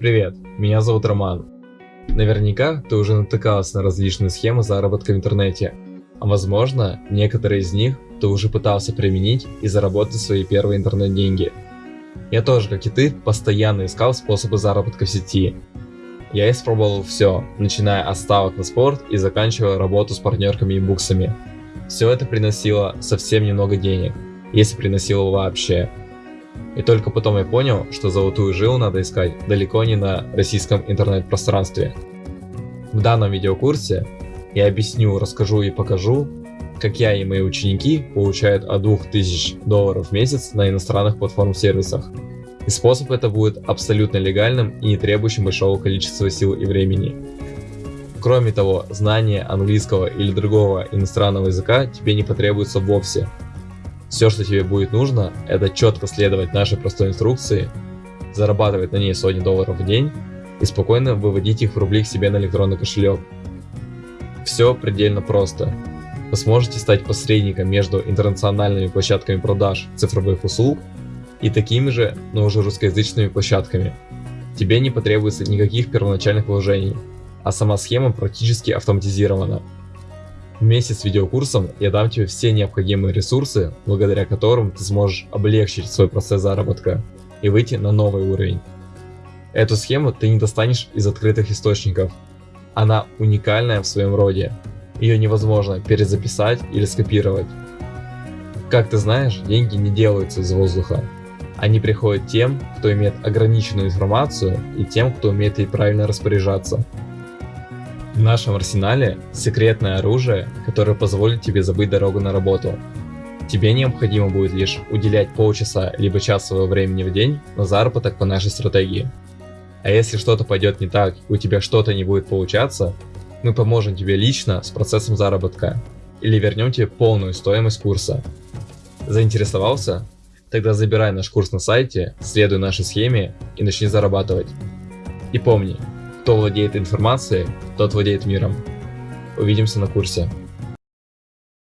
Привет, меня зовут Роман. Наверняка ты уже натыкался на различные схемы заработка в интернете, а возможно, некоторые из них ты уже пытался применить и заработать свои первые интернет-деньги. Я тоже, как и ты, постоянно искал способы заработка в сети. Я испробовал все, начиная от ставок на спорт и заканчивая работу с партнерками и буксами. Все это приносило совсем немного денег, если приносило вообще. И только потом я понял, что золотую жилу надо искать далеко не на российском интернет-пространстве. В данном видеокурсе я объясню, расскажу и покажу, как я и мои ученики получают от 2000 долларов в месяц на иностранных платформ-сервисах. И способ это будет абсолютно легальным и не требующим большого количества сил и времени. Кроме того, знание английского или другого иностранного языка тебе не потребуется вовсе, все, что тебе будет нужно, это четко следовать нашей простой инструкции, зарабатывать на ней сотни долларов в день и спокойно выводить их в рубли к себе на электронный кошелек. Все предельно просто. Вы сможете стать посредником между интернациональными площадками продаж цифровых услуг и такими же, но уже русскоязычными площадками. Тебе не потребуется никаких первоначальных вложений, а сама схема практически автоматизирована. Вместе с видеокурсом я дам тебе все необходимые ресурсы, благодаря которым ты сможешь облегчить свой процесс заработка и выйти на новый уровень. Эту схему ты не достанешь из открытых источников. Она уникальная в своем роде. Ее невозможно перезаписать или скопировать. Как ты знаешь, деньги не делаются из воздуха. Они приходят тем, кто имеет ограниченную информацию и тем, кто умеет ей правильно распоряжаться. В нашем арсенале секретное оружие, которое позволит тебе забыть дорогу на работу. Тебе необходимо будет лишь уделять полчаса либо час своего времени в день на заработок по нашей стратегии. А если что-то пойдет не так и у тебя что-то не будет получаться, мы поможем тебе лично с процессом заработка или вернем тебе полную стоимость курса. Заинтересовался? Тогда забирай наш курс на сайте, следуй нашей схеме и начни зарабатывать. И помни, кто владеет информацией, тот владеет миром. Увидимся на курсе.